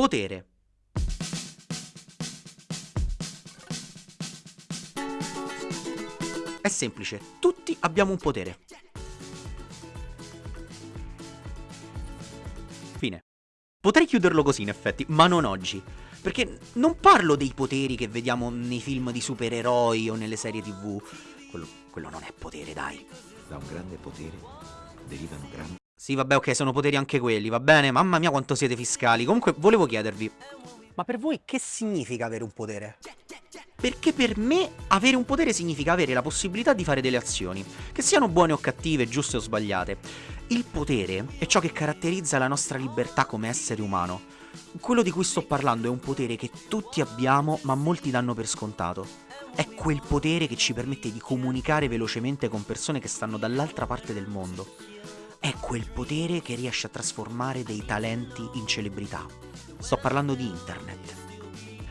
Potere. È semplice, tutti abbiamo un potere. Fine. Potrei chiuderlo così in effetti, ma non oggi. Perché non parlo dei poteri che vediamo nei film di supereroi o nelle serie tv. Quello, quello non è potere, dai. Da un grande potere derivano grandi... Sì, vabbè, ok, sono poteri anche quelli, va bene? Mamma mia quanto siete fiscali. Comunque, volevo chiedervi... Ma per voi che significa avere un potere? Perché per me avere un potere significa avere la possibilità di fare delle azioni, che siano buone o cattive, giuste o sbagliate. Il potere è ciò che caratterizza la nostra libertà come essere umano. Quello di cui sto parlando è un potere che tutti abbiamo ma molti danno per scontato. È quel potere che ci permette di comunicare velocemente con persone che stanno dall'altra parte del mondo. È quel potere che riesce a trasformare dei talenti in celebrità. Sto parlando di internet.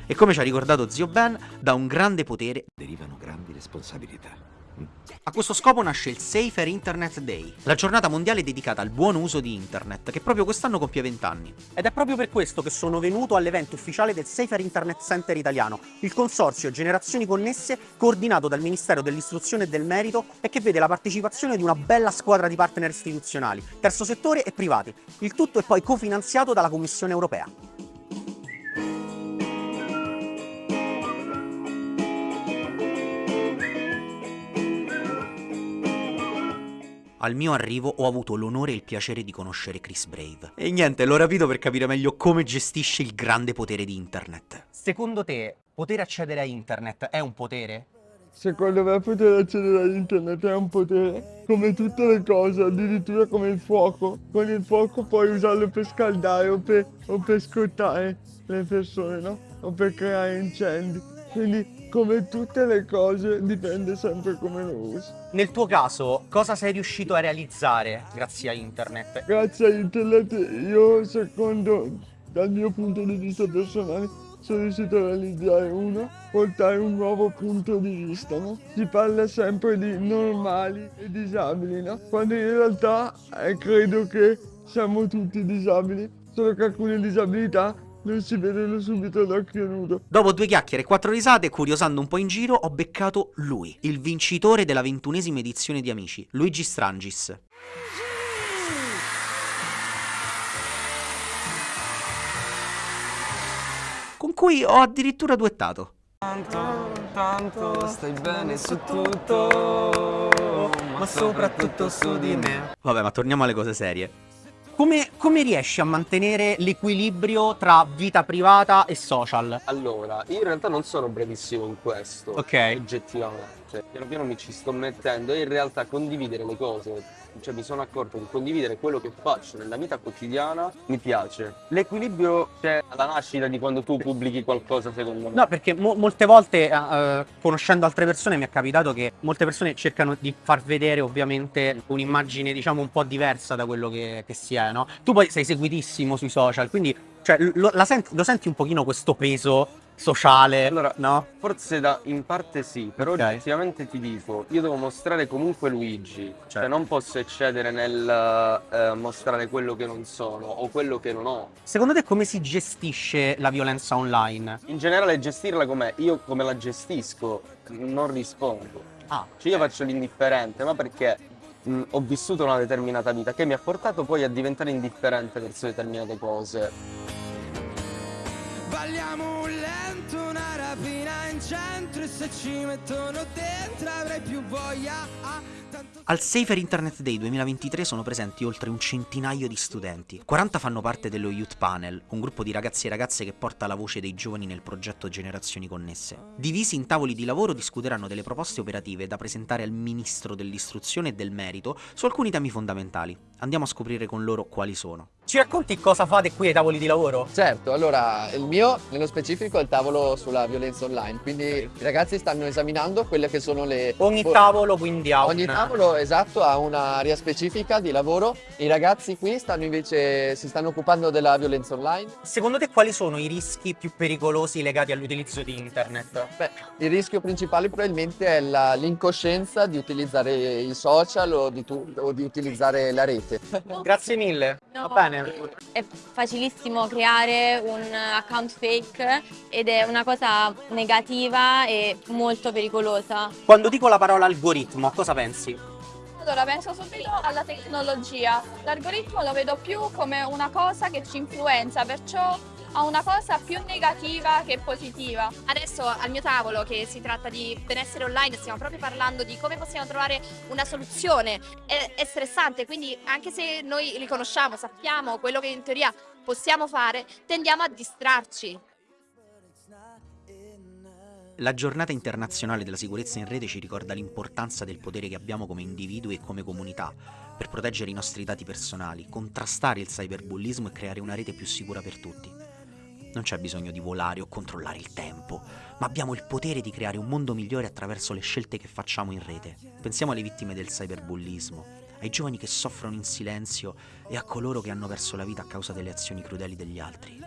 E come ci ha ricordato zio Ben, da un grande potere derivano grandi responsabilità. A questo scopo nasce il Safer Internet Day, la giornata mondiale dedicata al buon uso di internet, che proprio quest'anno compie 20 anni. Ed è proprio per questo che sono venuto all'evento ufficiale del Safer Internet Center italiano, il consorzio Generazioni Connesse coordinato dal Ministero dell'Istruzione e del Merito e che vede la partecipazione di una bella squadra di partner istituzionali, terzo settore e privati. Il tutto è poi cofinanziato dalla Commissione Europea. Al mio arrivo ho avuto l'onore e il piacere di conoscere Chris Brave. E niente, l'ho rapito per capire meglio come gestisce il grande potere di internet. Secondo te, poter accedere a internet è un potere? Secondo me poter accedere a internet è un potere, come tutte le cose, addirittura come il fuoco. Con il fuoco puoi usarlo per scaldare o per, o per scottare le persone, no? O per creare incendi. Quindi come tutte le cose dipende sempre come lo usi. Nel tuo caso, cosa sei riuscito a realizzare grazie a internet? Grazie a internet io, secondo, dal mio punto di vista personale, sono riuscito a realizzare uno, portare un nuovo punto di vista, no? Si parla sempre di normali e disabili, no? Quando in realtà eh, credo che siamo tutti disabili, solo che alcune disabilità non si vedono subito d'occhio nudo. Dopo due chiacchiere e quattro risate, curiosando un po' in giro, ho beccato lui, il vincitore della ventunesima edizione di Amici, Luigi Strangis. Con cui ho addirittura duettato. Tanto, tanto, stai bene su tutto, ma soprattutto su di me. Vabbè, ma torniamo alle cose serie. Come, come, riesci a mantenere l'equilibrio tra vita privata e social? Allora, io in realtà non sono brevissimo in questo, ok oggettivamente. Cioè, piano piano mi ci sto mettendo e in realtà condividere le cose cioè mi sono accorto che condividere quello che faccio nella vita quotidiana mi piace. L'equilibrio c'è alla nascita di quando tu pubblichi qualcosa secondo me. No, perché mo molte volte, uh, conoscendo altre persone, mi è capitato che molte persone cercano di far vedere ovviamente un'immagine diciamo un po' diversa da quello che, che si è, no? Tu poi sei seguitissimo sui social, quindi cioè, lo, senti, lo senti un pochino questo peso sociale, allora, no? Forse da, in parte sì, però okay. oggettivamente ti dico, io devo mostrare comunque Luigi, cioè certo. cioè non posso eccedere nel eh, mostrare quello che non sono o quello che non ho. Secondo te come si gestisce la violenza online? In generale gestirla come io come la gestisco, non rispondo. Ah, cioè io faccio l'indifferente, ma perché mh, ho vissuto una determinata vita che mi ha portato poi a diventare indifferente verso determinate cose. Balliamo un lento, una rapina in centro e se ci mettono dentro avrai più voglia. Ah, Al Safer Internet Day 2023 sono presenti oltre un centinaio di studenti. 40 fanno parte dello Youth Panel, un gruppo di ragazzi e ragazze che porta la voce dei giovani nel progetto Generazioni Connesse. Divisi in tavoli di lavoro discuteranno delle proposte operative da presentare al Ministro dell'Istruzione e del Merito su alcuni temi fondamentali. Andiamo a scoprire con loro quali sono. Ci racconti cosa fate qui ai tavoli di lavoro? Certo, allora il mio nello specifico è il tavolo sulla violenza online, quindi okay. i ragazzi stanno esaminando quelle che sono le... Ogni tavolo quindi ha Ogni una... tavolo esatto ha un'area specifica di lavoro, i ragazzi qui stanno invece, si stanno occupando della violenza online. Secondo te quali sono i rischi più pericolosi legati all'utilizzo di internet? Beh, il rischio principale probabilmente è l'incoscienza di utilizzare i social o di, o di utilizzare la rete. Grazie mille, no. va bene. È facilissimo creare un account fake ed è una cosa negativa e molto pericolosa. Quando dico la parola algoritmo, cosa pensi? Allora penso subito alla tecnologia. L'algoritmo lo vedo più come una cosa che ci influenza, perciò a una cosa più negativa che positiva. Adesso al mio tavolo, che si tratta di benessere online, stiamo proprio parlando di come possiamo trovare una soluzione. È, è stressante, quindi anche se noi li conosciamo, sappiamo quello che in teoria possiamo fare, tendiamo a distrarci. La giornata internazionale della sicurezza in rete ci ricorda l'importanza del potere che abbiamo come individui e come comunità per proteggere i nostri dati personali, contrastare il cyberbullismo e creare una rete più sicura per tutti. Non c'è bisogno di volare o controllare il tempo, ma abbiamo il potere di creare un mondo migliore attraverso le scelte che facciamo in rete. Pensiamo alle vittime del cyberbullismo, ai giovani che soffrono in silenzio e a coloro che hanno perso la vita a causa delle azioni crudeli degli altri.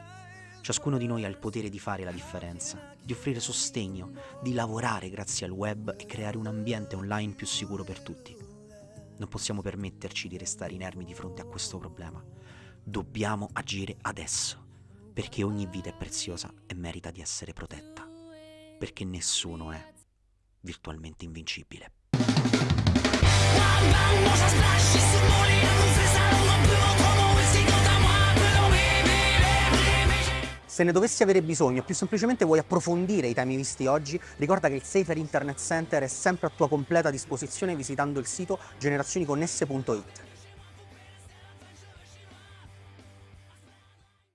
Ciascuno di noi ha il potere di fare la differenza, di offrire sostegno, di lavorare grazie al web e creare un ambiente online più sicuro per tutti. Non possiamo permetterci di restare inermi di fronte a questo problema. Dobbiamo agire adesso, perché ogni vita è preziosa e merita di essere protetta, perché nessuno è virtualmente invincibile. Se ne dovessi avere bisogno più semplicemente vuoi approfondire i temi visti oggi, ricorda che il Safer Internet Center è sempre a tua completa disposizione visitando il sito generazioniconnesse.it.